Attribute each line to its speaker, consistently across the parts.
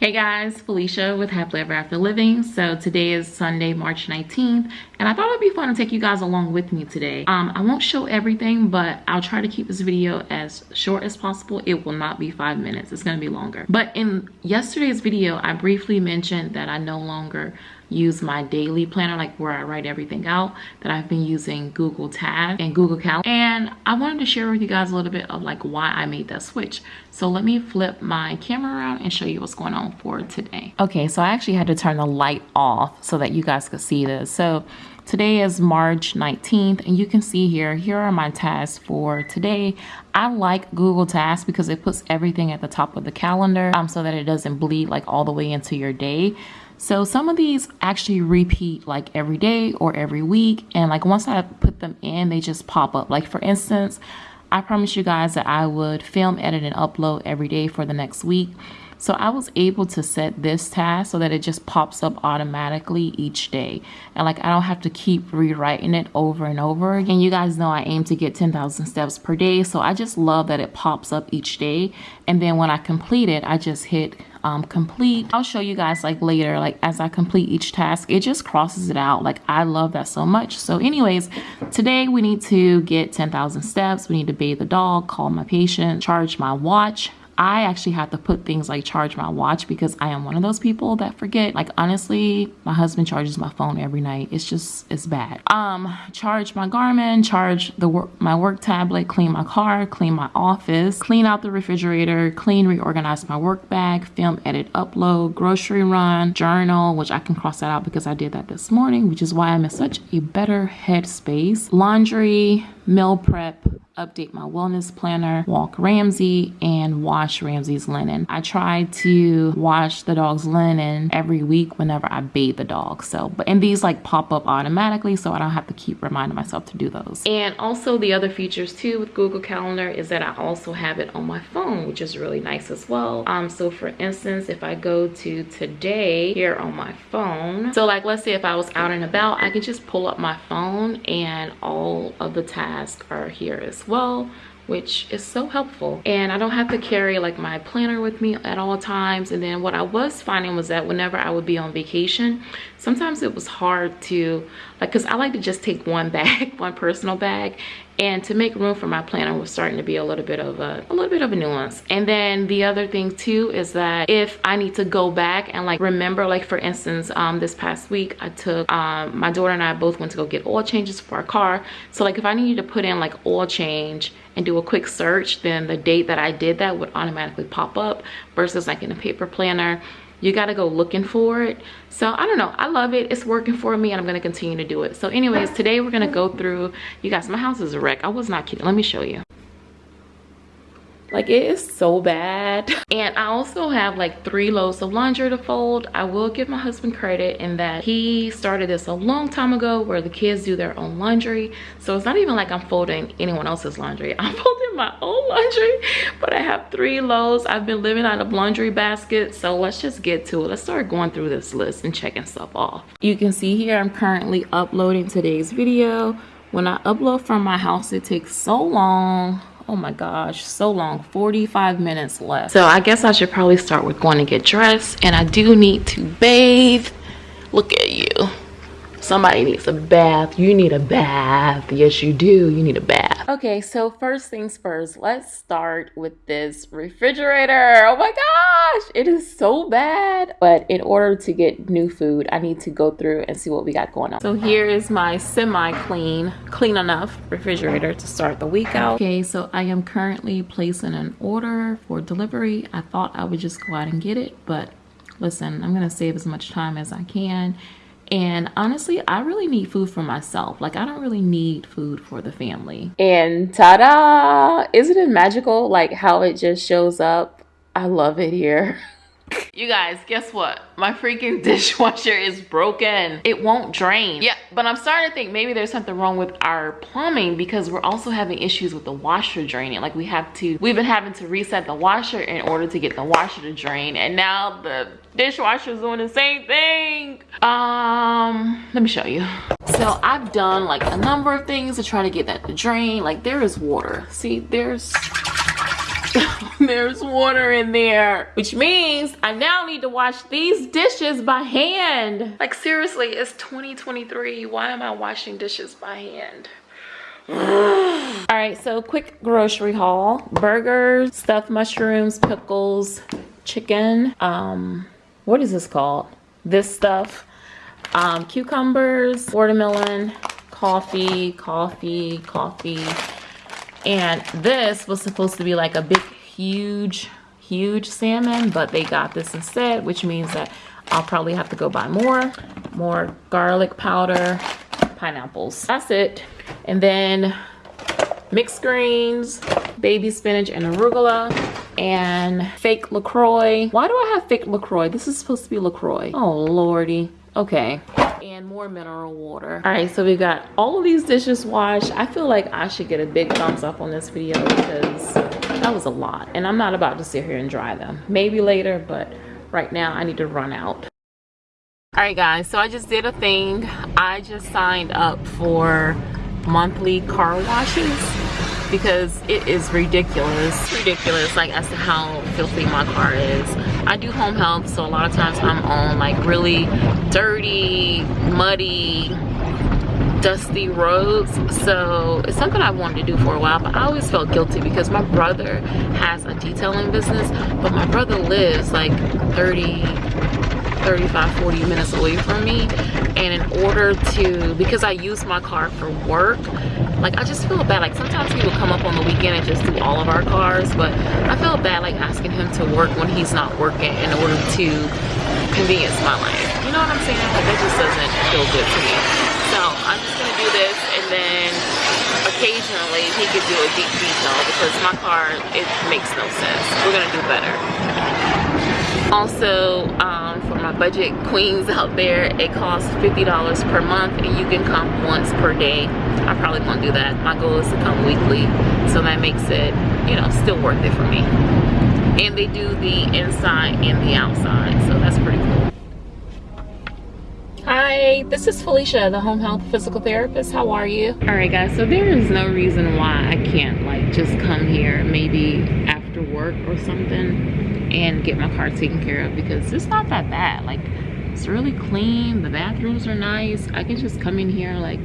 Speaker 1: Hey guys, Felicia with Happily Ever After Living. So today is Sunday, March 19th, and I thought it'd be fun to take you guys along with me today. Um, I won't show everything, but I'll try to keep this video as short as possible. It will not be five minutes, it's gonna be longer. But in yesterday's video, I briefly mentioned that I no longer use my daily planner like where i write everything out that i've been using google tasks and google calendar and i wanted to share with you guys a little bit of like why i made that switch so let me flip my camera around and show you what's going on for today okay so i actually had to turn the light off so that you guys could see this so Today is March 19th and you can see here, here are my tasks for today. I like Google Tasks because it puts everything at the top of the calendar um, so that it doesn't bleed like all the way into your day. So some of these actually repeat like every day or every week. And like once I put them in, they just pop up. Like for instance, I promised you guys that I would film, edit, and upload every day for the next week. So I was able to set this task so that it just pops up automatically each day. And like I don't have to keep rewriting it over and over again. You guys know I aim to get 10,000 steps per day. So I just love that it pops up each day. And then when I complete it, I just hit um, complete. I'll show you guys like later, like as I complete each task, it just crosses it out. Like I love that so much. So anyways, today we need to get 10,000 steps. We need to bathe the dog, call my patient, charge my watch, I actually have to put things like charge my watch because I am one of those people that forget. Like honestly, my husband charges my phone every night. It's just, it's bad. Um, charge my Garmin, charge the work, my work tablet, clean my car, clean my office, clean out the refrigerator, clean, reorganize my work bag, film, edit, upload, grocery run, journal, which I can cross that out because I did that this morning, which is why I'm in such a better headspace. Laundry, meal prep, update my wellness planner, walk Ramsey, and wash Ramsey's linen. I try to wash the dog's linen every week whenever I bathe the dog. So, but and these like pop up automatically, so I don't have to keep reminding myself to do those. And also the other features too with Google Calendar is that I also have it on my phone, which is really nice as well. Um, so for instance, if I go to today here on my phone, so like let's say if I was out and about, I could just pull up my phone and all of the are here as well which is so helpful. And i don't have to carry like my planner with me at all times. And then what i was finding was that whenever i would be on vacation sometimes it was hard to like because i like to just take one bag one personal bag and to make room for my planner was starting to be a little bit of a, a little bit of a nuance. And then the other thing too is that if i need to go back and like remember like for instance um this past week i took um my daughter and i both went to go get oil changes for our car. So like if i needed to put in like oil change and do a quick search then the date that i did that would automatically pop up versus like in a paper planner you got to go looking for it. So i don't know. I love it. It's working for me and i'm going to continue to do it. So anyways today we're going to go through you guys my house is a wreck. I was not kidding. Let me show you like it is so bad. And i also have like three loads of laundry to fold. I will give my husband credit in that he started this a long time ago where the kids do their own laundry. So it's not even like i'm folding anyone else's laundry. I'm folding my own laundry but i have three loads. I've been living out of laundry baskets. So let's just get to it. Let's start going through this list and checking stuff off. You can see here i'm currently uploading today's video. When i upload from my house it takes so long oh my gosh so long 45 minutes left. So i guess i should probably start with going to get dressed and i do need to bathe. Look at you somebody needs a bath. You need a bath. Yes you do. You need a bath. Okay so first things first let's start with this refrigerator. Oh my gosh it is so bad. But in order to get new food i need to go through and see what we got going on. So here is my semi-clean clean enough refrigerator to start the week out. Okay so i am currently placing an order for delivery. I thought i would just go out and get it but listen i'm gonna save as much time as i can and honestly, I really need food for myself. Like, I don't really need food for the family. And ta da! Isn't it magical? Like, how it just shows up. I love it here. You guys, guess what? My freaking dishwasher is broken. It won't drain. Yeah, but I'm starting to think maybe there's something wrong with our plumbing because we're also having issues with the washer draining. Like we have to, we've been having to reset the washer in order to get the washer to drain. And now the dishwasher is doing the same thing. Um, let me show you. So I've done like a number of things to try to get that to drain. Like there is water. See, there's There's water in there, which means I now need to wash these dishes by hand. Like seriously, it's 2023. Why am I washing dishes by hand? All right, so quick grocery haul. Burgers, stuffed mushrooms, pickles, chicken. Um, what is this called? This stuff. Um, cucumbers, watermelon, coffee, coffee, coffee. And this was supposed to be like a big, huge, huge salmon, but they got this instead, which means that I'll probably have to go buy more. More garlic powder, pineapples. That's it. And then mixed greens, baby spinach and arugula, and fake LaCroix. Why do I have fake LaCroix? This is supposed to be LaCroix. Oh, lordy. Okay and more mineral water. All right so we got all of these dishes washed. I feel like i should get a big thumbs up on this video because that was a lot and i'm not about to sit here and dry them. Maybe later but right now i need to run out. All right guys so i just did a thing. I just signed up for monthly car washes because it is ridiculous ridiculous like as to how filthy my car is i do home health so a lot of times i'm on like really dirty muddy dusty roads. So it's something i wanted to do for a while but i always felt guilty because my brother has a detailing business but my brother lives like 30 35 40 minutes away from me. And in order to because i use my car for work like i just feel bad. Like sometimes he will come up on the weekend and just do all of our cars but i feel bad like asking him to work when he's not working in order to convenience my life. You know what i'm saying? Like that just doesn't feel good to me. So i'm just gonna do this and then occasionally he could do a deep detail because my car it makes no sense. We're gonna do better. Also um, my budget queens out there it costs $50 per month and you can come once per day. I probably won't do that. My goal is to come weekly so that makes it you know still worth it for me. And they do the inside and the outside so that's pretty cool. Hi, this is Felicia, the home health physical therapist. How are you? All right, guys, so there is no reason why I can't like just come here maybe after work or something and get my car taken care of because it's not that bad. Like it's really clean. The bathrooms are nice. I can just come in here like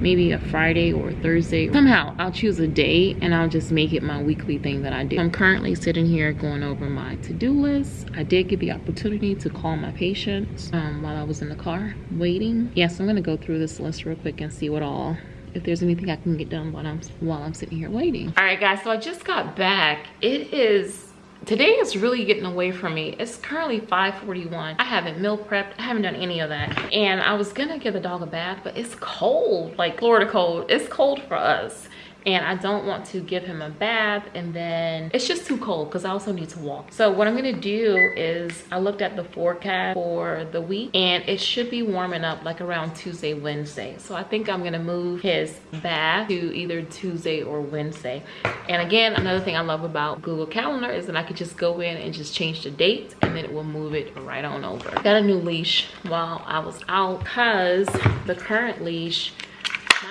Speaker 1: maybe a friday or a thursday. Somehow i'll choose a day and i'll just make it my weekly thing that i do. I'm currently sitting here going over my to-do list. I did get the opportunity to call my patients um, while i was in the car waiting. Yes i'm gonna go through this list real quick and see what all if there's anything I can get done while I'm while I'm sitting here waiting. All right, guys, so I just got back. It is today is really getting away from me. It's currently 5:41. i haven't meal prepped. I haven't done any of that. And i was gonna give the dog a bath but it's cold. Like florida cold. It's cold for us and I don't want to give him a bath and then it's just too cold because I also need to walk. So what I'm gonna do is I looked at the forecast for the week and it should be warming up like around Tuesday, Wednesday. So I think I'm gonna move his bath to either Tuesday or Wednesday. And again, another thing I love about Google Calendar is that I could just go in and just change the date and then it will move it right on over. Got a new leash while I was out because the current leash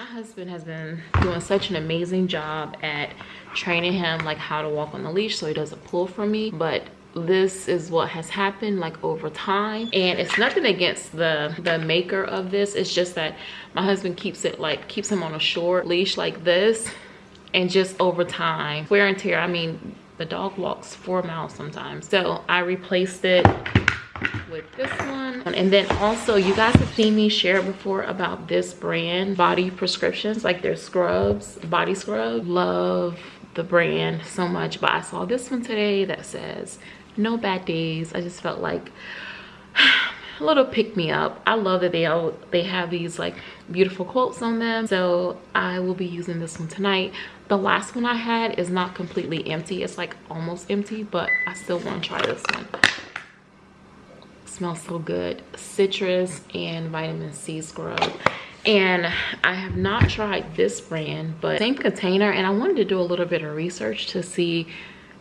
Speaker 1: husband has been doing such an amazing job at training him like how to walk on the leash so he doesn't pull from me. But this is what has happened like over time. And it's nothing against the the maker of this. It's just that my husband keeps it like keeps him on a short leash like this. And just over time wear and tear i mean the dog walks four miles sometimes. So i replaced it with this one. And then also you guys have seen me share before about this brand body prescriptions. Like their scrubs body scrub. Love the brand so much but i saw this one today that says no bad days. I just felt like a little pick me up. I love that they all they have these like beautiful quotes on them. So i will be using this one tonight. The last one i had is not completely empty. It's like almost empty but i still want to try this one smells so good. Citrus and vitamin c scrub and i have not tried this brand but same container. And i wanted to do a little bit of research to see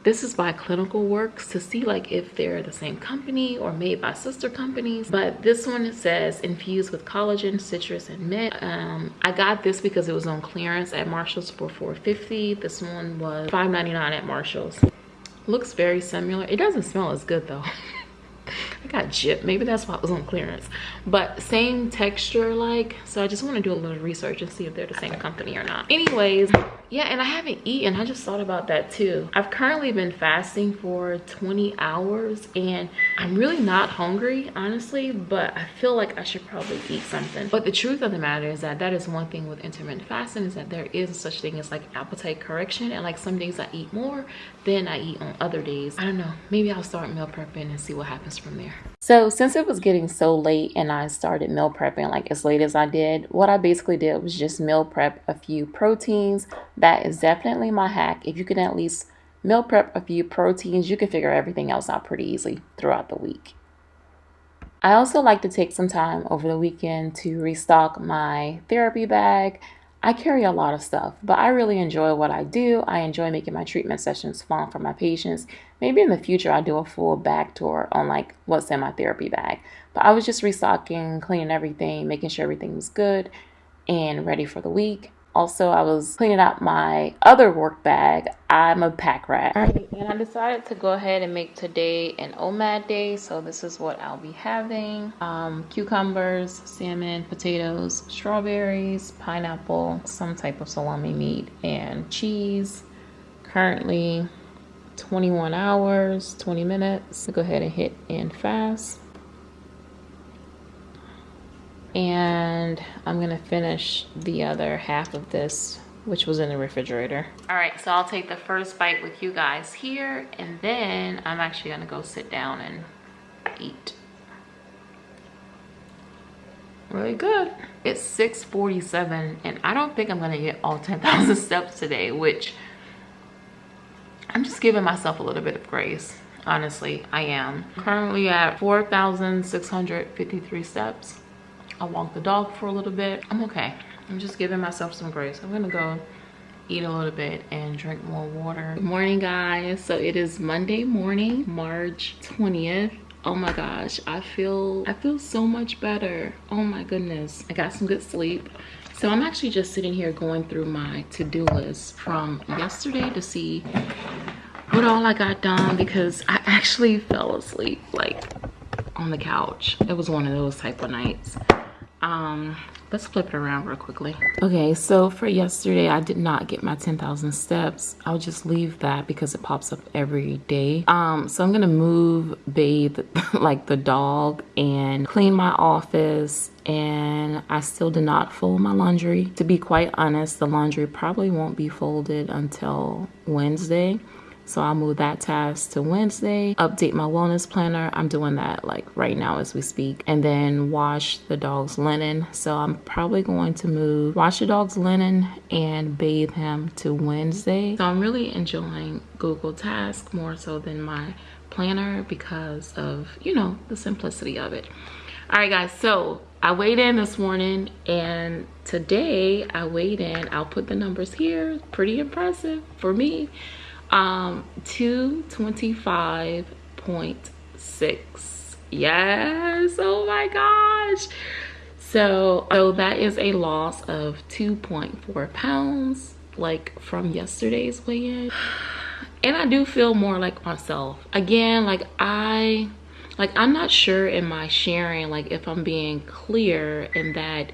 Speaker 1: this is by clinical works to see like if they're the same company or made by sister companies. But this one says infused with collagen citrus and mint. Um, i got this because it was on clearance at marshalls for 450 this one was 5.99 at marshalls. Looks very similar. It doesn't smell as good though I got gypped. Maybe that's why it was on clearance. But same texture like. So I just want to do a little research and see if they're the same company or not. Anyways, yeah, and I haven't eaten. I just thought about that too. I've currently been fasting for 20 hours and I'm really not hungry, honestly, but I feel like I should probably eat something. But the truth of the matter is that that is one thing with intermittent fasting is that there is such thing as like appetite correction. And like some days I eat more than I eat on other days. I don't know. Maybe I'll start meal prepping and see what happens from there. So since it was getting so late and I started meal prepping like as late as I did, what I basically did was just meal prep a few proteins. That is definitely my hack. If you can at least meal prep a few proteins, you can figure everything else out pretty easily throughout the week. I also like to take some time over the weekend to restock my therapy bag. I carry a lot of stuff, but I really enjoy what I do. I enjoy making my treatment sessions fun for my patients. Maybe in the future I'll do a full back tour on like what's in my therapy bag. But I was just restocking, cleaning everything, making sure everything was good and ready for the week. Also, I was cleaning out my other work bag. I'm a pack rat. And I decided to go ahead and make today an OMAD day. So this is what I'll be having. Um, cucumbers, salmon, potatoes, strawberries, pineapple, some type of salami meat, and cheese. Currently 21 hours, 20 minutes. So go ahead and hit end fast and I'm gonna finish the other half of this which was in the refrigerator. All right, so I'll take the first bite with you guys here and then I'm actually gonna go sit down and eat. Really good. It's 6.47 and I don't think I'm gonna get all 10,000 steps today, which I'm just giving myself a little bit of grace. Honestly, I am. Currently at 4,653 steps. I walked the dog for a little bit. I'm okay. I'm just giving myself some grace. I'm gonna go eat a little bit and drink more water. Good morning guys. So it is Monday morning, March 20th. Oh my gosh, I feel I feel so much better. Oh my goodness. I got some good sleep. So I'm actually just sitting here going through my to-do list from yesterday to see what all I got done because I actually fell asleep like on the couch. It was one of those type of nights um let's flip it around real quickly okay so for yesterday i did not get my 10,000 steps i'll just leave that because it pops up every day um so i'm gonna move bathe like the dog and clean my office and I still did not fold my laundry. To be quite honest, the laundry probably won't be folded until Wednesday. So I'll move that task to Wednesday, update my wellness planner. I'm doing that like right now as we speak. And then wash the dog's linen. So I'm probably going to move, wash the dog's linen and bathe him to Wednesday. So I'm really enjoying Google Task more so than my planner because of, you know, the simplicity of it. All right, guys, so I weighed in this morning and today I weighed in, I'll put the numbers here, pretty impressive for me um 225.6 yes. Oh my gosh. So so that is a loss of 2.4 pounds like from yesterday's weigh-in. And i do feel more like myself. Again like i like i'm not sure in my sharing like if i'm being clear in that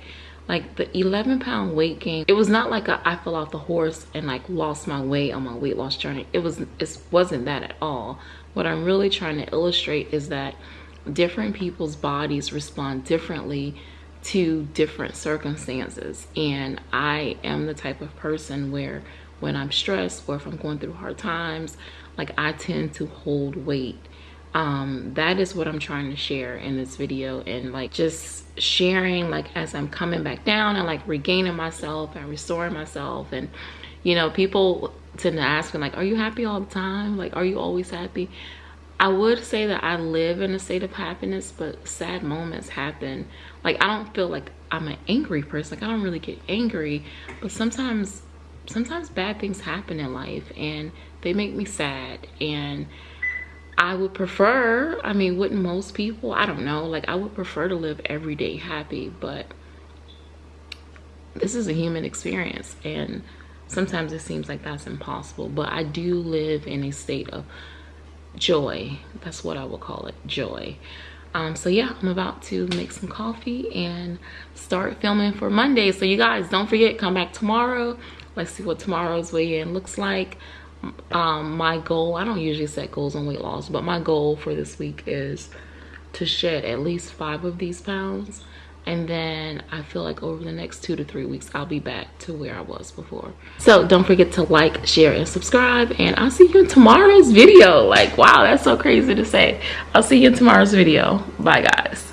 Speaker 1: like the 11 pound weight gain it was not like a, I fell off the horse and like lost my weight on my weight loss journey. It was it wasn't that at all. What i'm really trying to illustrate is that different people's bodies respond differently to different circumstances. And i am the type of person where when i'm stressed or if i'm going through hard times like i tend to hold weight um that is what i'm trying to share in this video and like just sharing like as i'm coming back down and like regaining myself and restoring myself and you know people tend to ask me like are you happy all the time? Like are you always happy? I would say that i live in a state of happiness but sad moments happen. Like i don't feel like i'm an angry person. Like i don't really get angry but sometimes sometimes bad things happen in life and they make me sad and I would prefer, I mean, wouldn't most people? I don't know. Like, I would prefer to live every day happy, but this is a human experience. And sometimes it seems like that's impossible. But I do live in a state of joy that's what i will call it joy um, so yeah i'm about to make some coffee and start filming for monday so you guys don't forget come back tomorrow let's see what tomorrow's weigh-in looks like um, my goal i don't usually set goals on weight loss but my goal for this week is to shed at least five of these pounds. And then I feel like over the next two to three weeks I'll be back to where I was before. So don't forget to like share and subscribe. And I'll see you in tomorrow's video. Like wow that's so crazy to say. I'll see you in tomorrow's video. Bye guys